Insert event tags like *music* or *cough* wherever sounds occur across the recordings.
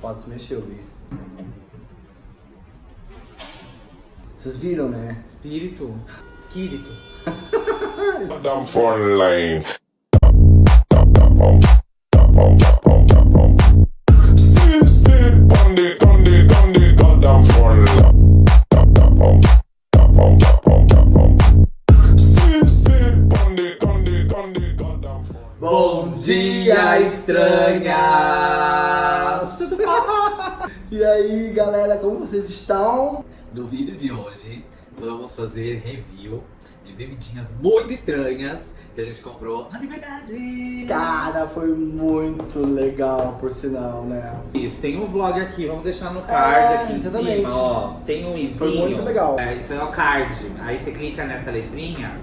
Pode se mexer, Vi. Vocês viram, né? Espírito. Espírito. Down foreign Bom dia, estranhas! *laughs* E aí, galera, como vocês estão? No vídeo de hoje, vamos fazer review de bebidinhas muito estranhas que a gente comprou na Liberdade. Cara, foi muito legal, por sinal, né? Isso, tem um vlog aqui, vamos deixar no card É, aqui em exatamente. cima, ó. Tem um izinho. Foi muito legal. É, isso é o card. Aí você clica nessa letrinha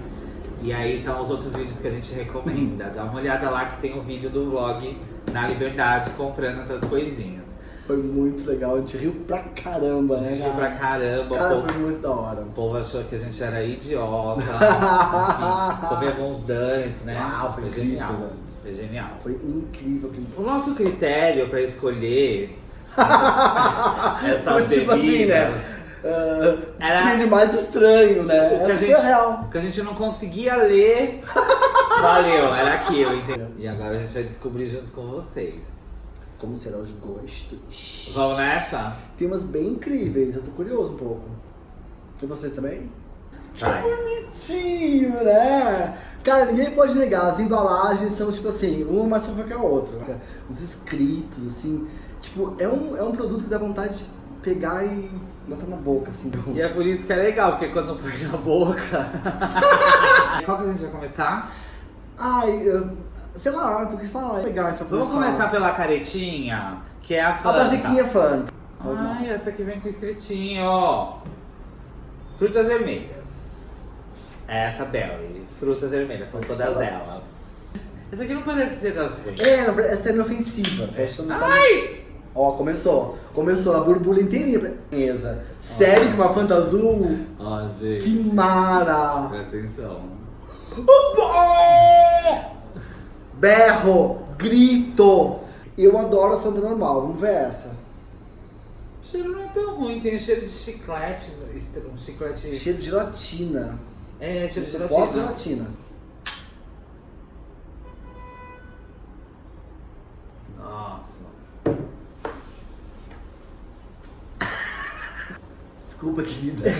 e aí estão os outros vídeos que a gente recomenda. Dá uma olhada lá que tem um vídeo do vlog na Liberdade comprando essas coisinhas. Foi muito legal, a gente riu pra caramba, né? Riu pra caramba, Cara, povo, foi muito da hora. o povo achou que a gente era idiota. *laughs* enfim, Comemos danes, né? Uau, foi incrível, genial. Foi genial. Foi incrível. O nosso critério pra escolher *laughs* essas Foi tipo assim, bebidas né? Ah, Era- Tinha de mais estranho, né? O que, a gente, real. que a gente não conseguia ler, *laughs* valeu, era aquilo, entendeu? E agora a gente vai descobrir junto com vocês. Como serão os gostos? Vamos nessa? Tem umas bem incríveis, eu tô curioso um pouco. E vocês também? Vai. Bonitinho, né? Cara, ninguém pode negar, as embalagens são tipo assim, uma mais fofa que a outra. Os escritos, assim, tipo, é um, é um produto que dá vontade de pegar e botar na boca, assim. E é por isso que é legal, porque quando põe na boca. *laughs* Qual que a gente vai começar? Ai, eu, sei lá, tu quis falar, legal isso pra Vamos começar pela caretinha, que é a A Fanta. basiquinha fã. Ai, essa aqui vem com escritinho, ó. Frutas vermelhas. Essa Berry. Frutas vermelhas, são todas elas. Essa aqui não parece ser das ruins. É, verdade, essa é inofensiva. Que tá- Ai! Ó, começou. Começou a borbulha inteirinha pra mesa. Sério que uma Fanta azul? Ó, Que gente. mara! Presta atenção. Berro, grito. Eu adoro a Fanta normal, vamos ver essa. O cheiro não é tão ruim, tem cheiro de chiclete. Um chiclete. Cheiro de gelatina. É, cheiro de gelatina. gelatina. Desculpa, querida.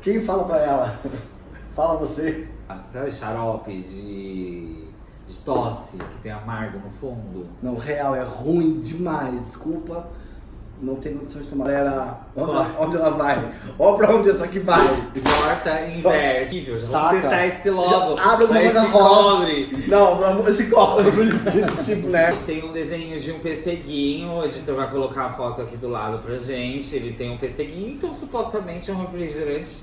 Quem fala pra ela? Fala você. Sabe xarope de, de tosse, que tem amargo no fundo? Não, real, é ruim demais. Desculpa. Não tem condição de tomar. Galera, onde, ela- onde ela vai? Ó pra onde essa aqui vai. Corta e inverte. Vamos Saca? testar esse logo. Já abre alguma coisa rosa. cobre. Não, pelo amor esse copo. *laughs* tipo, né? Tem um desenho de um pesseguinho, o editor vai colocar a foto aqui do lado pra gente. Ele tem um pesseguinho, então supostamente é um refrigerante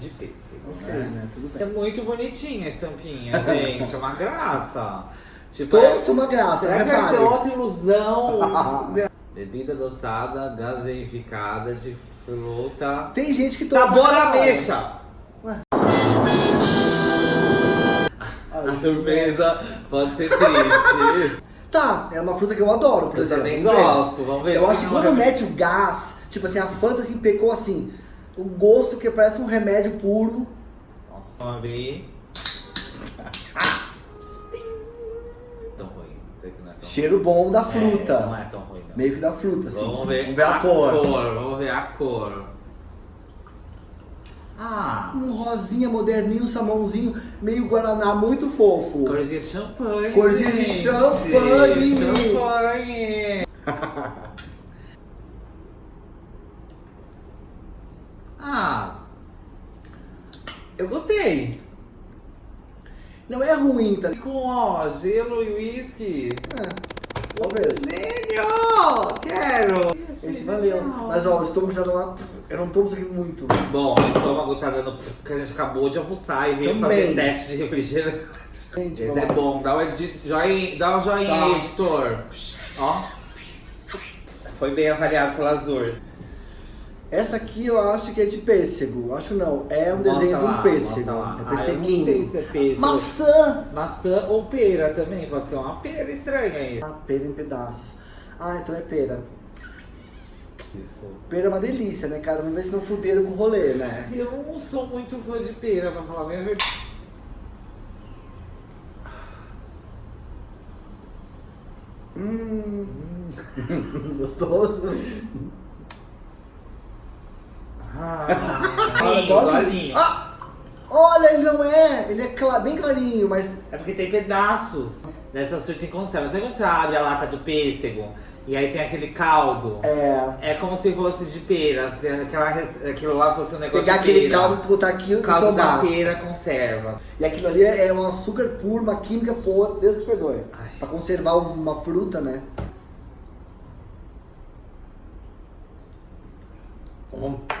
de pêssego. Ok, né? né? Tudo É bem. muito bonitinha a estampinha, *laughs* gente. É uma graça. Tipo, Todos são uma graça, Será que vai ser outra ilusão? *laughs* Bebida adoçada, gaseificada de fruta. Tem gente que toma. Sabor ameixa! *laughs* A surpresa pode ser triste. *laughs* Tá, é uma fruta que eu adoro, por Eu exemplo. também Vamos ver. gosto, vamos ver. Eu acho que quando é- mete o gás, tipo assim, a Fanta assim, pecou assim, o gosto que parece um remédio puro. Nossa, vamos abrir. Ruim. Isso aqui não é tão Cheiro bom da ruim. fruta. É, não é tão ruim, não. Meio que da fruta, assim. Vamos ver, Vamos ver a, cor. Vamos ver a cor. Ah, Um rosinha moderninho, salmãozinho, meio guaraná, muito fofo. corzinha de champanhe. Corzinha de champanhe. Champanhe. ah, eu gostei. Não é ruim, tá? Com ó, gelo e uísque. É. Gênio! Quero! Esse valeu. Mas ó, o estômago já tá lá. Eu não isso aqui muito. Bom, o estômago tá dando porque a gente acabou de almoçar e veio Também. fazer teste de refrigerante. Gente, Esse é bom, dá, edi- joinha, dá um joinha Tá. editor. Ó. Foi bem avaliado pelas URS. Essa aqui eu acho que é de pêssego. Acho não. É um Mostra desenho de lá, um pêssego. É Ah, eu não sei se é pêssego. Maçã! Maçã ou pera também, pode ser uma pera estranha isso. Ah, pera em pedaços. Ah, então é pera. Isso. Pera é uma delícia, né, cara? Vamos ver se não fuderam com o rolê, né? Eu não sou muito fã de pera, pra falar a verdade. Hum, *laughs* gostoso. *laughs* Ah, Olha, golinho. Ah! Olha, ele não é. Ele é cla- bem clarinho, mas É porque tem pedaços dessa surta em conserva. Sabe quando você abre a lata do pêssego e aí tem aquele caldo? é. É como se fosse de pera, se aquela, aquilo lá fosse um negócio Pegar aquele pera. caldo e botar aqui O e caldo da tomar. pera conserva. E aquilo ali é um açúcar puro, uma química pura, Deus me perdoe. Ai. Pra conservar uma fruta, né? Ah,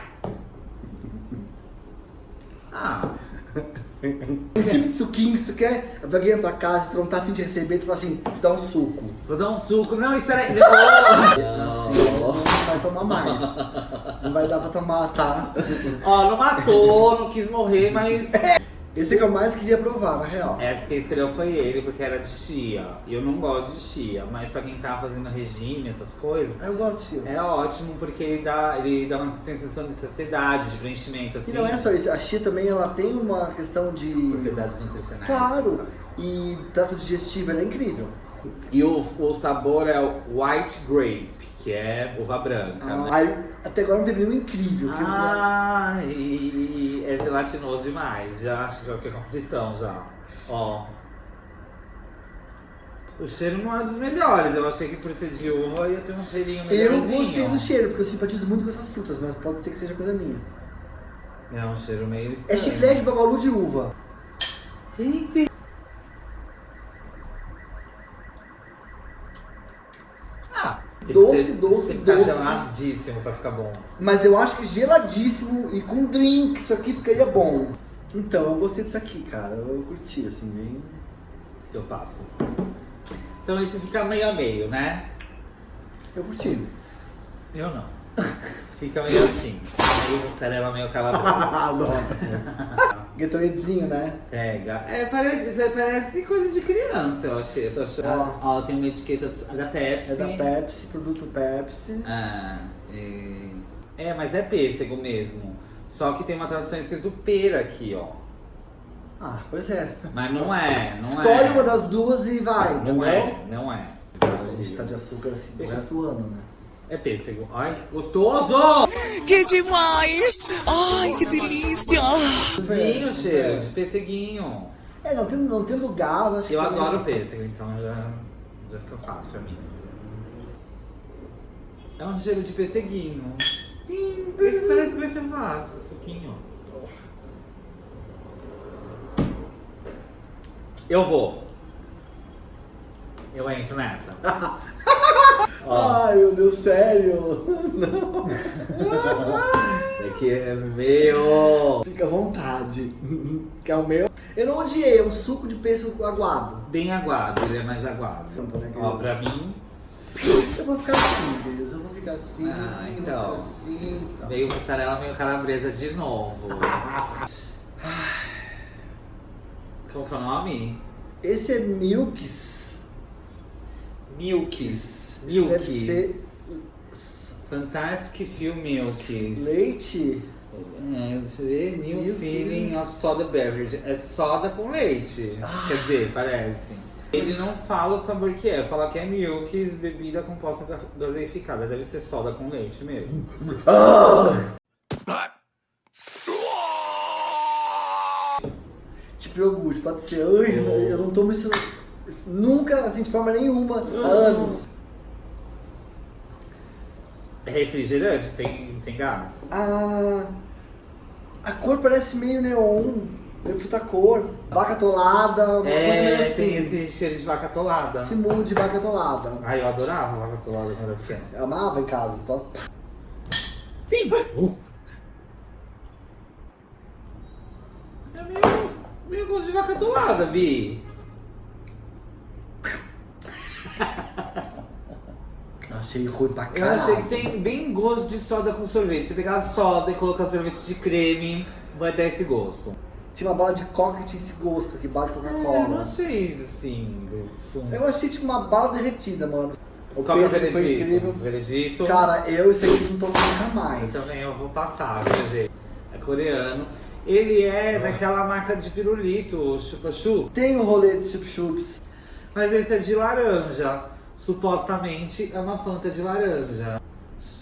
*laughs* Um tipo de suquinho que você quer, vai na tua casa, tu não tá afim de receber, tu fala assim, te dá um suco. vou dar um suco. Não, espera aí. *laughs* Não. Assim, não vai tomar mais. Não vai dar pra tomar, tá? Ó, não matou, não quis morrer, mas *laughs* Esse é que eu mais queria provar, na real. essa que escolheu foi ele, porque era de chia. E eu não gosto de chia, mas pra quem tá fazendo regime, essas coisas, Eu gosto de chia. é ótimo porque ele dá, ele dá uma sensação de saciedade, de preenchimento, assim. E não é só isso, a chia também ela tem uma questão de. Propriedades nutricionais. Claro! E trato digestivo, ela é incrível. E o, o sabor é o white grape, que é uva branca. né? Aí, até agora não teve nenhum incrível. que eu- Ah, e é gelatinoso demais. Já acho que já fiquei com aflição já. Ó. O cheiro não é dos melhores. Eu achei que por ser de uva ia ter um cheirinho Eu melhorzinho. gostei do cheiro, porque eu simpatizo muito com essas frutas, mas pode ser que seja coisa minha. É um cheiro meio É estranho. chiclete babalu de uva. Sim, sim. Ah, tem Doce, ser, doce, tem que doce. Tá geladíssimo pra ficar bom. Mas eu acho que geladíssimo e com drink, isso aqui ficaria bom. Então, eu gostei disso aqui, cara. Eu curti, assim, bem. Eu passo. Então esse fica meio a meio, né? Eu curti. Eu não. Fica meio assim. Meio mussarela, meio calabresa. Adoro. Gatoradezinho, né? Pega. É, parece, isso aí parece coisa de criança, eu achei. Eu tô achando. Ó. Ó, tem uma etiqueta da Pepsi. É da Pepsi, produto Pepsi. Ah, e- é, mas é pêssego mesmo. Só que tem uma tradução escrito pera aqui, ó. Ah, pois é. Mas não é, não Escolhe é. uma das duas e vai, Não entendeu? é, não é. A gente tá de açúcar assim o resto do ano, né? É pêssego. Ai, que gostoso! Que demais! Ai, que delícia! Vinho, cheiro de pêsseguinho. É, não tendo, não tendo gás, acho que Eu também- adoro pêssego, então já, já fica fácil pra mim. É um cheiro de pêsseguinho. Sim, Isso parece que vai ser fácil, suquinho. Eu vou. Eu entro nessa. *laughs* Ó, Ai, meu Deus, sério? *laughs* Não. é que é meu. Fica à vontade. *laughs* Que é o meu. Eu não odiei, é um suco de pêssego aguado. Bem aguado, ele é mais aguado. Né, Ó, pra mim, Eu vou ficar assim, beleza? Eu vou ficar assim, Ah, então. vou ficar assim. Tá. veio mussarela meio calabresa de novo. Qual que é o nome? Esse é Milks. Milks. Milk. ser Fantastic Few Milks. leite. É, deixa eu ver. New Meu Feeling Deus. of Soda Beverage. É soda com leite. Ah. Quer dizer, parece. Ele não fala o sabor que é. Fala que é milks, bebida composta ga- gaseificada. Deve ser soda com leite mesmo. Tipo iogurte, pode ser. Oh. eu não tomo isso nunca, assim, de forma nenhuma, há anos. É refrigerante? Tem, tem gás? A, a cor parece meio neon, meio fruta cor. Vaca atolada, uma coisa meio É, assim. tem esse cheiro de vaca atolada. Esse mundo de vaca atolada. Ai, eu adorava vaca atolada quando era pequeno. Eu amava em casa. Tô... Sim! É meio, meio gosto de vaca atolada, Bi. Achei ruim pra Eu caralho. achei que tem bem gosto de soda com sorvete. Se pegar soda e colocar sorvete de creme, vai dar esse gosto. Tinha uma bala de coca que tinha esse gosto aqui, bala de É, não Coca-Cola. achei assim, do fundo. Eu achei tipo uma bala derretida, mano. O Qual que é o pêssego foi veredito? incrível. Veredito. Cara, eu isso aqui não tomo nunca mais. Também eu vou passar, viu, gente? É coreano. Ele é daquela marca de pirulito, o Chupa Chup. Tem o rolê de chup-chups. Mas esse é de laranja. Supostamente é uma Fanta de laranja.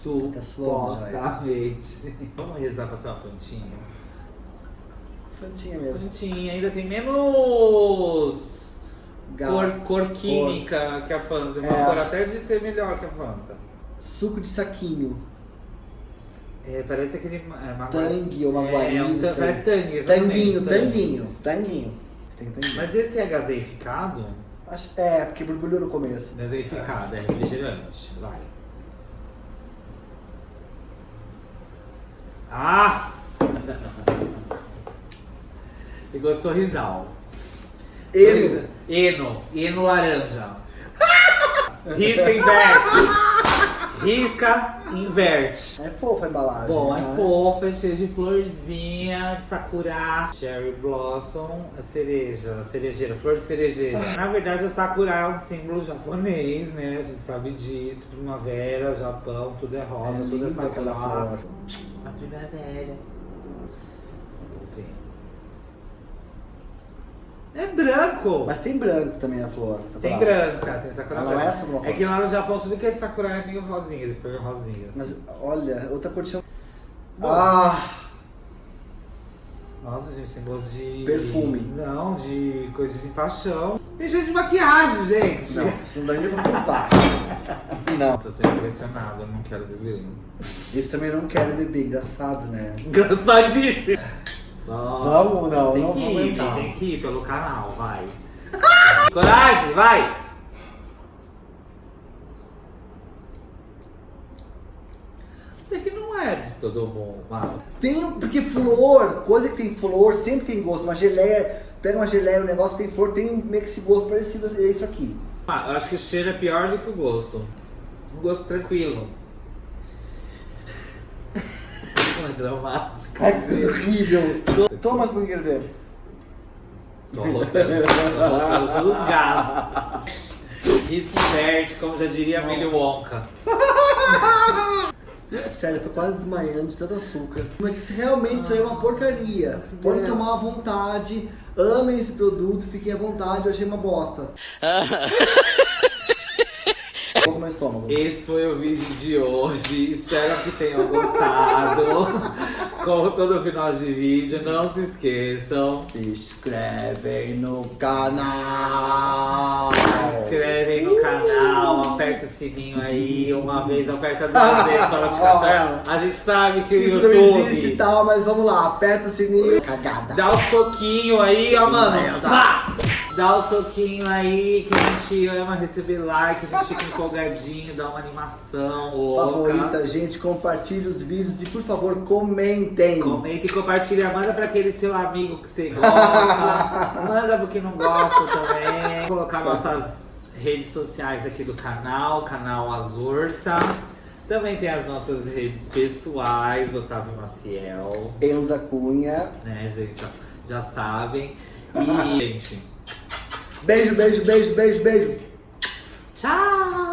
Supostamente. Vamos rezar pra ser uma Fantinha? Fantinha mesmo. Fantinha ainda tem menos cor, cor química que a Fanta. Uma É. cor até de ser melhor que a Fanta. Suco de saquinho. É, parece aquele. É, uma Tangue ou É, maguari, é um sei. parece tangue, Tanguinho, tanguinho, tanguinho. Tanguinho. Mas esse é gaseificado? Acho- É, porque borbulhou no começo. Gaseificado, é refrigerante. Vai. Ah! *laughs* Pegou sorrisal. Ele. Eno. Eno laranja. *laughs* Risca, inverte. Risca, inverte. É fofa a embalagem. Bom, é mas- fofa, é cheio de florzinha, de sakura, cherry blossom, a cereja, a cerejeira, flor de cerejeira. Na verdade, a sakura é um símbolo japonês, né? A gente sabe disso. Primavera, Japão, tudo é rosa, É tudo é sakura. A primavera. Vamos ver. É branco! Mas tem branco também a flor. Tem palavra. branca, tem sakura Ela não é Bruno? É que lá no Japão tudo que é de sakura é meio rosinha, eles pegam rosinhas. Mas olha, outra cor. Bom. Ah! Nossa, gente, tem gosto de. Perfume. Não, de coisa de paixão. Tem cheiro de maquiagem, gente. Não, isso não dá nem pra provar. *laughs* Não. Nossa, eu tô impressionado, eu não quero beber. Esse também não quer beber, engraçado, né? Engraçadíssimo. Vamos, não, tem não que vamos ir. Tem que ir pelo canal, vai. *laughs* Coragem, vai! Até que não é de todo mundo, mano. Tem, porque flor, coisa que tem flor, sempre tem gosto. Uma geleia, pega uma geleia, um negócio que tem flor, tem meio que esse gosto parecido, é isso aqui. Ah, eu acho que o cheiro é pior do que o gosto. Um gosto tranquilo. É dramático. Ai, que horrível. Toma as burger ver. Tô rotando, tô rotando todos os gases. Risco inverte, como já diria a Willy Wonka. *laughs* Sério, eu tô quase desmaiando de tanto açúcar. Mas que se realmente isso aí é uma porcaria. Podem tomar à vontade, amem esse produto, fiquem à vontade, eu achei uma bosta. *laughs* No estômago. Esse foi o vídeo de hoje. Espero que tenham gostado. *laughs* Como todo final de vídeo, não se esqueçam. Se inscrevem no canal. Se inscrevem no canal, aperta o sininho aí. Uma vez aperta duas *laughs* vezes a notificação. A gente sabe que o Isso não existe e YouTube tal, mas vamos lá, aperta o sininho. Cagada. dá o soquinho aí, ó, mano. Pá! Dá o soquinho aí, que a gente ama receber like, a gente fica empolgadinho, dá uma animação louca. Favorita, gente, compartilhe os vídeos e por favor comentem. Comenta e compartilha, manda pra aquele seu amigo que você gosta, *laughs* manda pro que não gosta também. Vou colocar nossas redes sociais aqui do canal, canal Azursa. Também tem as nossas redes pessoais, Otávio Maciel, Enza Cunha. né, gente? Já sabem. E, gente, Beijo, beijo, beijo, beijo, beijo. tchau!